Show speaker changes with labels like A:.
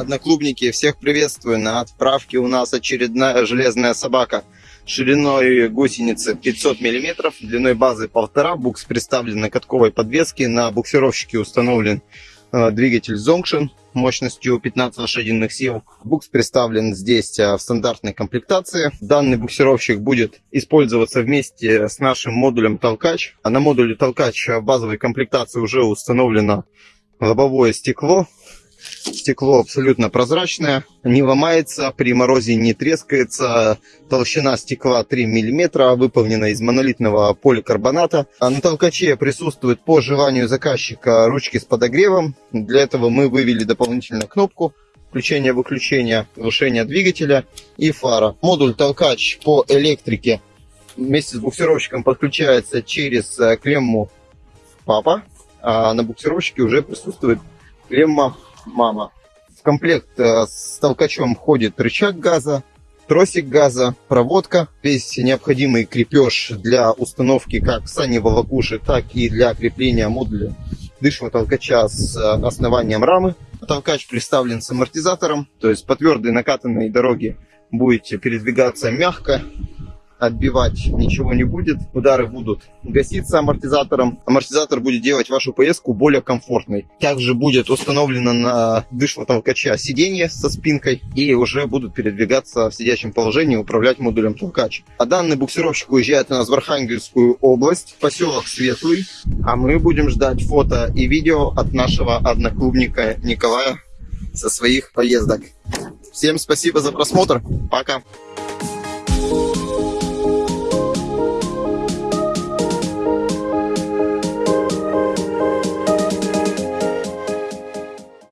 A: Одноклубники, всех приветствую. На отправке у нас очередная железная собака шириной гусеницы 500 мм, длиной базы 1,5. Букс представлен на катковой подвеске. На буксировщике установлен э, двигатель Zonction мощностью 15 лошадиных сил. Букс представлен здесь э, в стандартной комплектации. Данный буксировщик будет использоваться вместе с нашим модулем толкач. А на модуле толкач в базовой комплектации уже установлено лобовое стекло Стекло абсолютно прозрачное, не ломается, при морозе не трескается. Толщина стекла 3 мм, выполнена из монолитного поликарбоната. А на толкаче присутствует по желанию заказчика ручки с подогревом. Для этого мы вывели дополнительную кнопку включения-выключения, глушения двигателя и фара. Модуль толкач по электрике вместе с буксировщиком подключается через э, клемму папа, а на буксировщике уже присутствует клемма мама. В комплект э, с толкачом входит рычаг газа, тросик газа, проводка, весь необходимый крепеж для установки как сани волокуши, так и для крепления модуля дышного толкача с э, основанием рамы. Толкач представлен с амортизатором, то есть по твердой накатанной дороге будете передвигаться мягко, отбивать ничего не будет. Удары будут гаситься амортизатором. Амортизатор будет делать вашу поездку более комфортной. Также будет установлено на дышло толкача сиденье со спинкой и уже будут передвигаться в сидячем положении управлять модулем толкач. А данный буксировщик уезжает у нас в Архангельскую область, поселок Светлый. А мы будем ждать фото и видео от нашего одноклубника Николая со своих поездок. Всем спасибо за просмотр. Пока.